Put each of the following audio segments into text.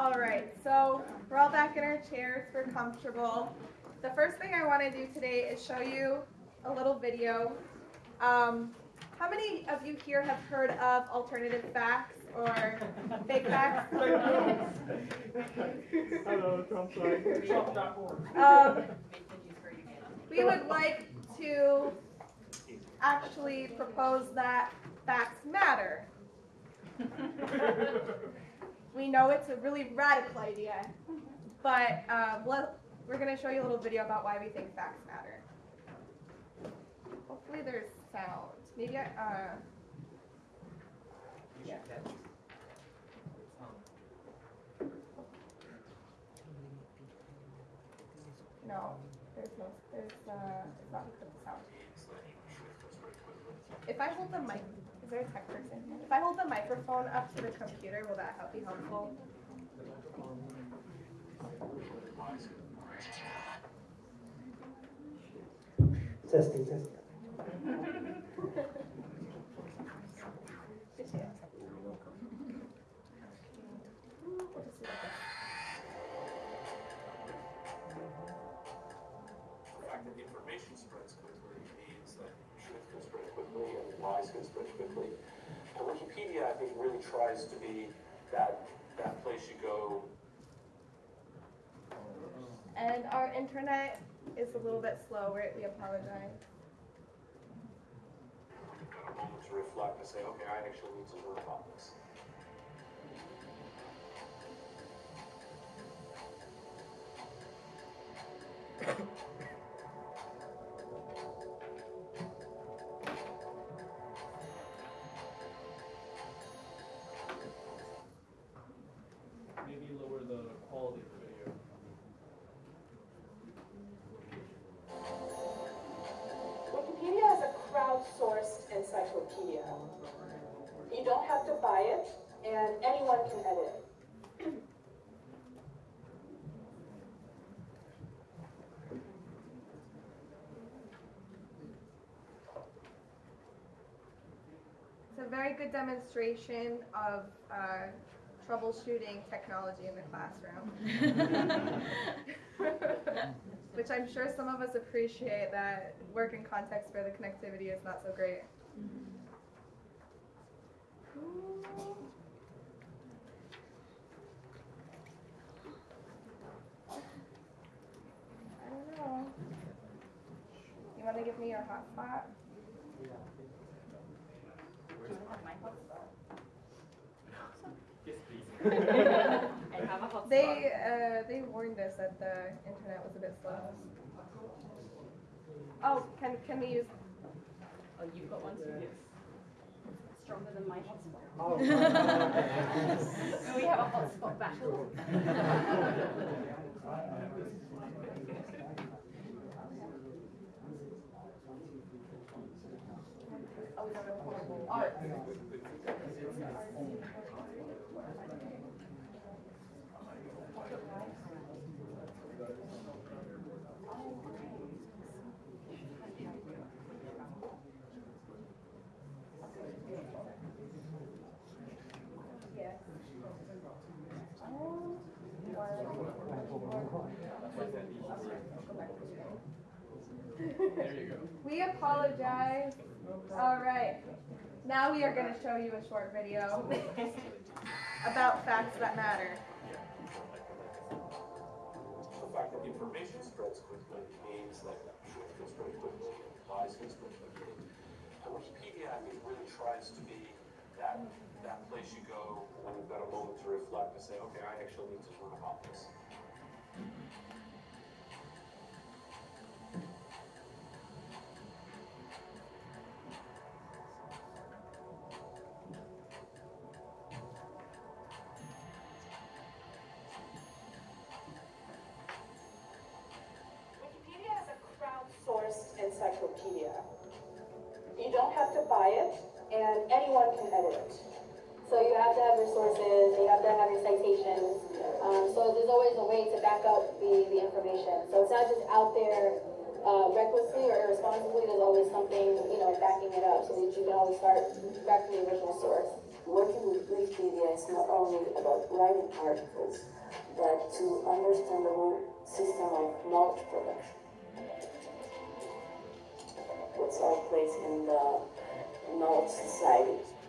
All right, so we're all back in our chairs, we're comfortable. The first thing I want to do today is show you a little video. Um, how many of you here have heard of alternative facts or fake facts? Hello, Trump side. Trump.org. Um, we would like to actually propose that facts matter. We know it's a really radical idea, but let, we're going to show you a little video about why we think facts matter. Hopefully there's sound. Maybe I, uh, yeah. No, there's no, there's, uh, it's not up to sound. If I hold the mic, is there a tech person? If I hold the microphone up to the computer, will that help be helpful? Testing, testing. Wikipedia, I think, really tries to be that, that place you go. And our internet is a little bit slow, we we apologize. You've got a moment to reflect and say, okay, I actually need to learn about this. Encyclopedia. You don't have to buy it, and anyone can edit it. It's a very good demonstration of uh, troubleshooting technology in the classroom. Which I'm sure some of us appreciate that work in context where the connectivity is not so great. I. You want to give me your hotspot? They uh, they warned us that the internet was a bit slow. Oh, can can we use? Oh, you've got one too? Stronger than my hotspot. Oh. We have a hotspot battle. Oh, we don't know. Oh, Go. We apologize. All right. Now we are going to show you a short video about facts that matter. The fact that information spreads quickly means that truth can spread quickly lies can spread quickly. And Wikipedia, I think, really tries to be that, that place you go when you've got a moment to reflect and say, okay, I actually need to learn about this. And anyone can edit it. So you have to have your sources, you have to have your citations. Um, so there's always a way to back up the, the information. So it's not just out there uh, recklessly or irresponsibly, there's always something, you know, backing it up so that you can always start back from the original source. working with Wikipedia is not only about writing articles, but to understand the whole system of knowledge production. What's our place in the knowledge society?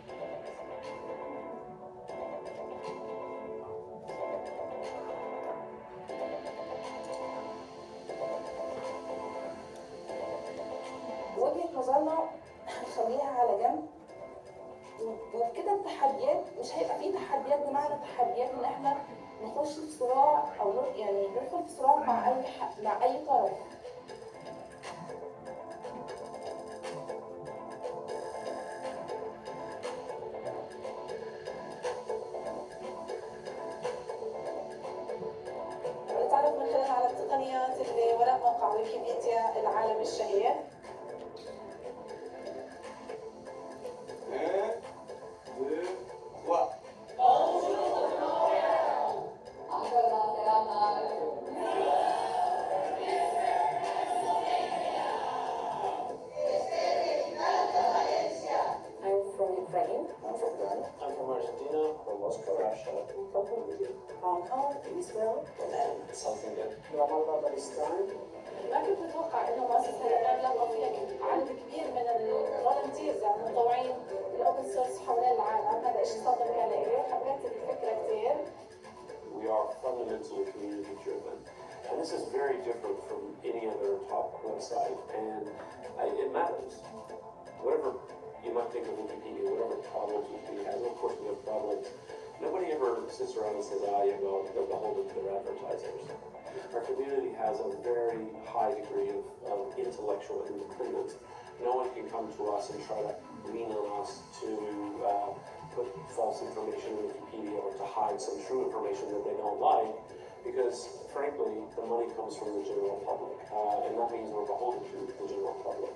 Kong, Israel. And South India. ما كنت متوقع انه مصر هيتطلق فيها عدد كبير من الفولنتيرز يعني المتطوعين الاوبن سورس حوالين العالم هذا شيء صدمني على إلي حبيت الفكره كثير We are fundamentally community driven. And this is very different from any other top website. And I, it matters. Whatever you might think of Wikipedia, whatever problems Wikipedia has, and of course we have problems. Nobody ever sits around and says, ah, yeah, well, they're beholden to their advertisers. Our community has a very high degree of, of intellectual independence. No one can come to us and try to lean on us to uh, put false information in Wikipedia or to hide some true information that they don't like, because frankly, the money comes from the general public, uh, and that means we're beholden to the general public.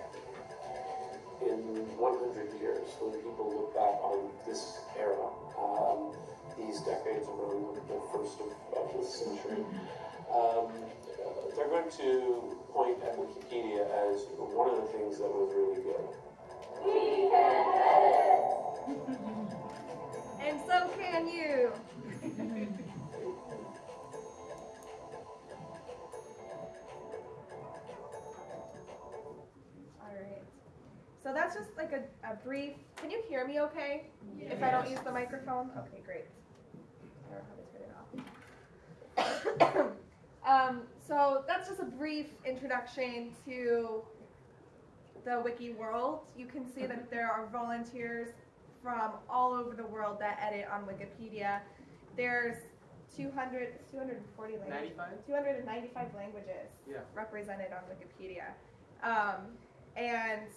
In 100 years, when people look back on this era, um, these decades around the first of, of this century, um, they're going to point at Wikipedia as one of the things that was really good. And so can you. Alright. So that's just like a, a brief. Can you hear me okay? If I don't use the microphone? Okay, great. I don't know how to turn it off. Um, so that's just a brief introduction to the wiki world. You can see that there are volunteers from all over the world that edit on Wikipedia. There's 200, 240 languages. 95? 295 languages Yeah. represented on Wikipedia. Um, and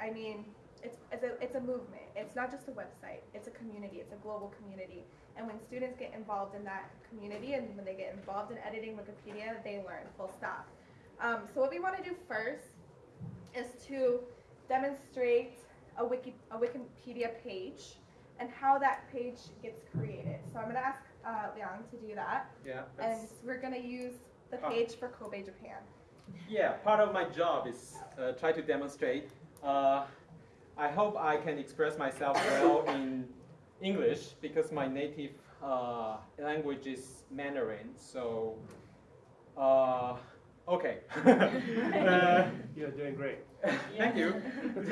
I mean, it's, it's, a, it's a movement. It's not just a website, it's a community, it's a global community. And when students get involved in that community and when they get involved in editing Wikipedia, they learn, full stop. Um, so, what we want to do first is to demonstrate a, Wiki, a Wikipedia page and how that page gets created. So, I'm going to ask uh, Liang to do that. Yeah, And we're going to use the page for Kobe, Japan. yeah. Part of my job is uh, try to demonstrate. Uh, I hope I can express myself well in English because my native uh, language is Mandarin. So, uh, okay. Uh, You're doing great. Thank you.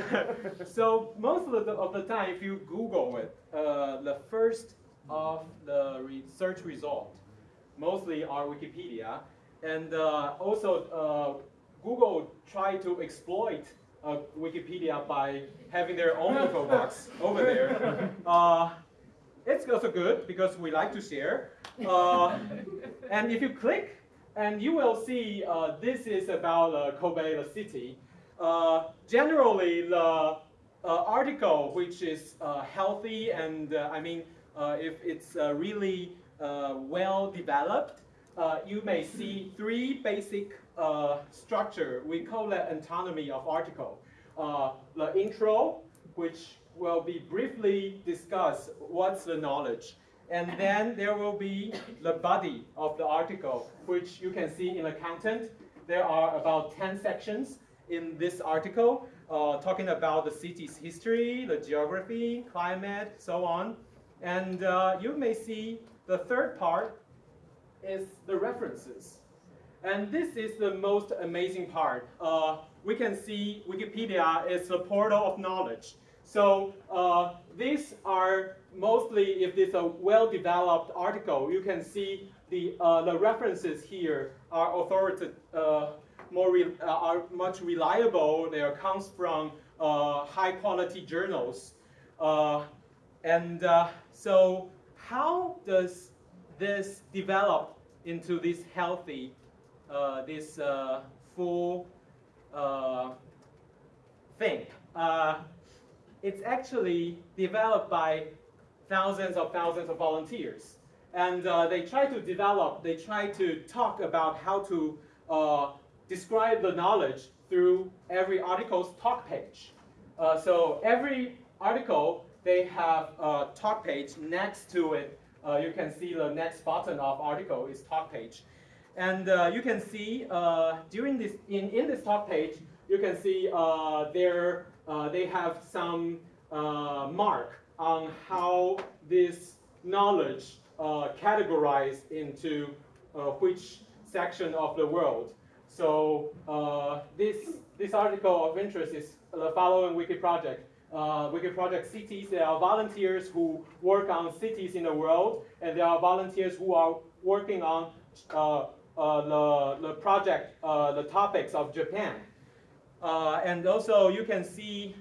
so most of the, of the time, if you Google it, uh, the first of the re- search result mostly are Wikipedia, and uh, also uh, Google try to exploit uh, Wikipedia by having their own info box over there. Uh, it's also good because we like to share. Uh, and if you click, and you will see uh, this is about uh, Kobe, the city. Uh, generally, the uh, article, which is uh, healthy and uh, I mean, uh, if it's uh, really uh, well developed, uh, you may see three basic uh, structure. We call that autonomy of article. Uh, the intro, which will be briefly discuss what's the knowledge. And then there will be the body of the article, which you can see in the content. There are about 10 sections. in this article, uh, talking about the city's history, the geography, climate, so on. And uh, you may see the third part is the references. And this is the most amazing part. Uh, we can see Wikipedia is a portal of knowledge. So uh, these are mostly, if it's a well-developed article, you can see the, uh, the references here are authoritative, uh, more re uh, are much reliable. They are comes from uh, high-quality journals. And so how does this develop into this healthy, this full thing? it's actually developed by thousands of thousands of volunteers. And uh, they try to develop, they try to talk about how to uh, describe the knowledge through every article's talk page. Uh, so every article, they have a talk page next to it. Uh, you can see the next button of article is talk page. And uh, you can see uh, during this, in, in this talk page, you can see there, they have some mark on how this knowledge uh, categorized into uh, which section of the world. So uh, this, this article of interest is the following wiki project. Uh, wiki project cities, there are volunteers who work on cities in the world, and there are volunteers who are working on uh, uh, the, the project, the topics of Japan. and also you can see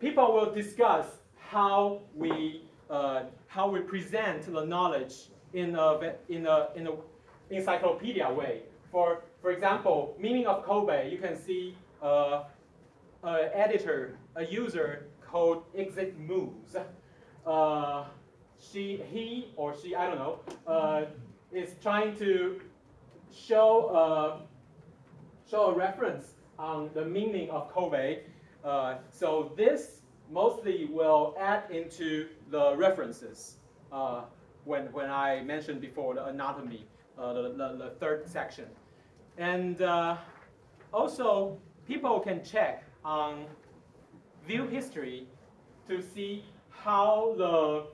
people will discuss how we uh, how we present the knowledge in a in a in a encyclopedia way. For for example, meaning of Kobe, you can see uh, an editor, a user called Exit Moves. Uh, she, he, or she, I don't know, uh, is trying to show uh, show a reference on the meaning of Kobe. Uh, so this mostly will add into the references uh, when, when I mentioned before the anatomy, uh, the, the, the, third section. And uh, also, people can check on view history to see how the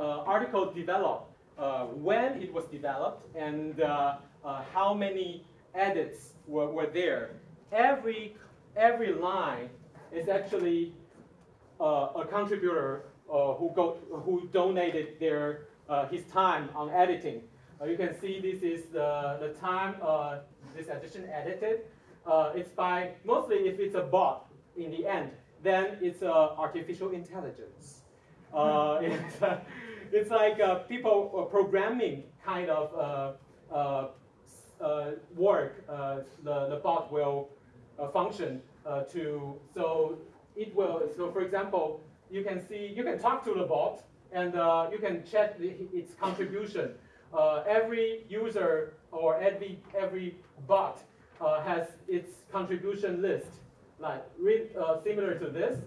uh, article developed, when it was developed, and uh, how many edits were, were there. Every, every line is actually uh, a contributor uh, who, go, who donated their, uh, his time on editing. you can see this is the, the time this edition edited. it's by, mostly if it's a bot in the end, then it's artificial intelligence. it's, it's like uh, people uh, programming kind of uh, work the, the bot will function to, so it will, so for example, you can see, you can talk to the bot and uh, you can check its contribution. Uh, every user or every, every bot uh, has its contribution list, like uh, similar to this,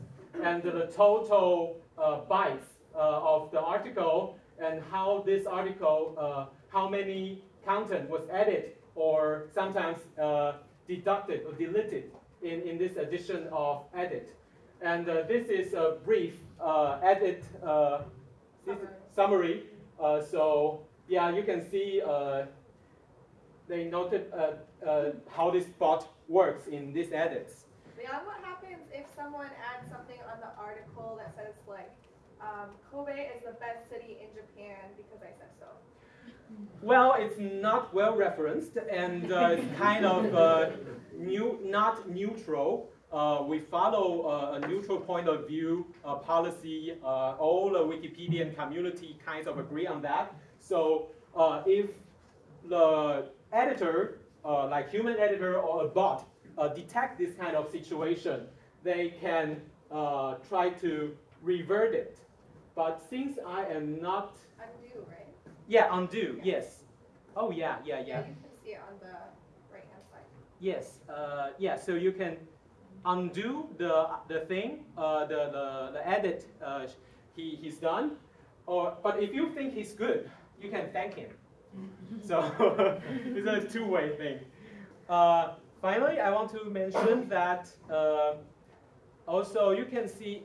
and the total uh, bytes uh, of the article and how this article, how many content was added or sometimes deducted or deleted in, in this edition of edit. And uh, this is a brief uh, edit uh, summary. Uh, so yeah, you can see uh, they noted uh, how this bot works in these edits. Leon, what happens if someone adds something on the article that says like, um, Kobe is the best city in Japan because I said so? Well, it's not well referenced and it's kind of new, not neutral. Uh, we follow uh, a neutral point of view uh, policy. Uh, all the Wikipedian community kinds of agree on that. So uh, if the editor, uh, like human editor or a bot, detect this kind of situation, they can try to revert it. But since I am not... Undo, right? Yeah, undo, yeah. yes. Oh, yeah, yeah, yeah. Yeah, you can see it on the right-hand side. Yes, uh, yeah, so you can undo the, the thing, uh, the, the, the edit uh, he, he's done. Or, but if you think he's good, you can thank him. so it's a two-way thing. Uh, finally, I want to mention that uh, also you can see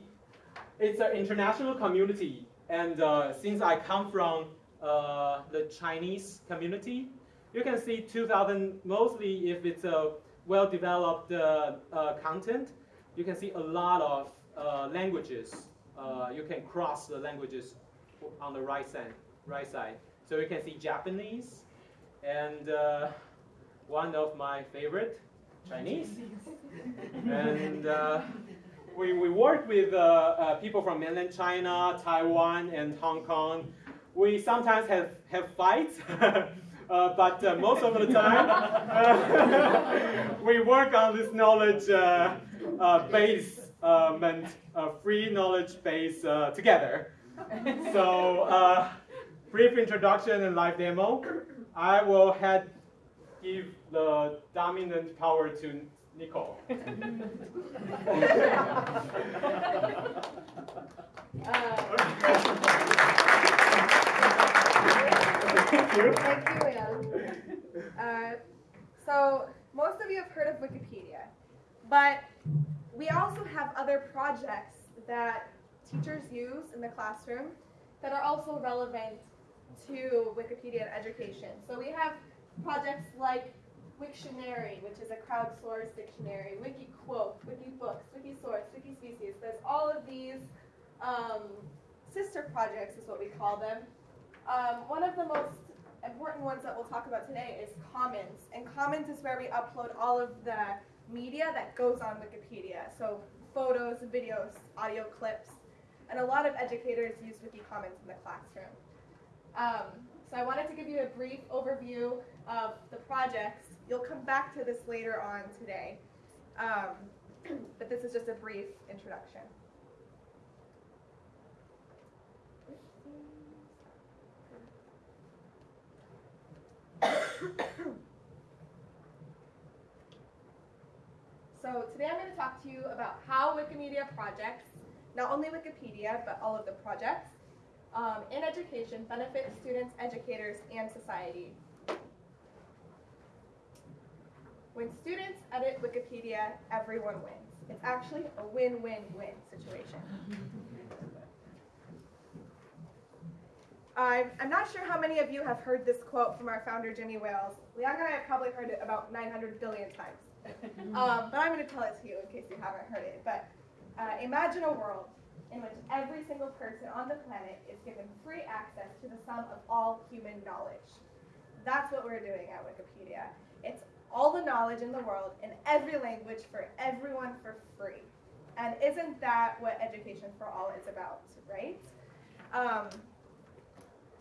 it's an international community. And uh, since I come from uh, the Chinese community, you can see 2000, mostly if it's a well-developed uh, uh, content, you can see a lot of uh, languages. Uh, you can cross the languages on the right side, right side. So you can see Japanese, and uh, one of my favorite, Chinese. and uh, we, we work with uh, uh, people from mainland China, Taiwan, and Hong Kong. We sometimes have, have fights, uh, but uh, most of the time we work on this knowledge uh, base, meant, uh, free knowledge base together. So, brief introduction and live demo. I will head give the dominant power to Nicole. Thank you, Thank you, Will. Uh, so, most of you have heard of Wikipedia, but we also have other projects that teachers use in the classroom that are also relevant to Wikipedia and education. So we have projects like Wiktionary, which is a crowdsourced dictionary, WikiQuote, WikiBooks, Wikisource, Wikispecies. There's all of these um, sister projects, is what we call them. Um, one of the most important ones that we'll talk about today is Commons. And Commons is where we upload all of the media that goes on Wikipedia. So photos, videos, audio clips. And a lot of educators use Wiki WikiCommons in the classroom. Um, so I wanted to give you a brief overview of the projects. You'll come back to this later on today. Um, but this is just a brief introduction. So today I'm going to talk to you about how Wikimedia projects, not only Wikipedia, but all of the projects, um, in education benefit students, educators, and society. When students edit Wikipedia, everyone wins. It's actually a win-win-win situation. I'm, I'm not sure how many of you have heard this quote from our founder, Jimmy Wales. Leon and I have probably heard it about 900 billion times. Um, but I'm going to tell it to you in case you haven't heard it. But uh, imagine a world in which every single person on the planet is given free access to the sum of all human knowledge. That's what we're doing at Wikipedia. It's all the knowledge in the world in every language for everyone for free. And isn't that what Education for All is about, right? Um,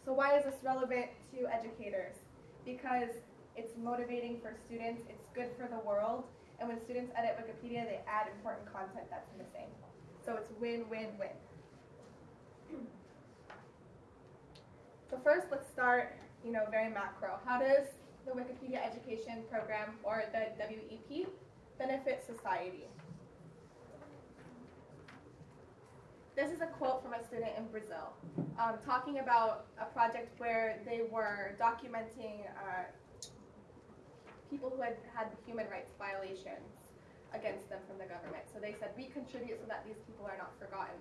so why is this relevant to educators? Because it's motivating for students, it's good for the world, and when students edit Wikipedia, they add important content that's missing. So it's win-win-win. So first, let's start, you know, very macro. How does the Wikipedia Education Program, or the WEP, benefit society? This is a quote from a student in Brazil, um, talking about a project where they were documenting uh, people who had had human rights violations against them from the government. So they said, we contribute so that these people are not forgotten.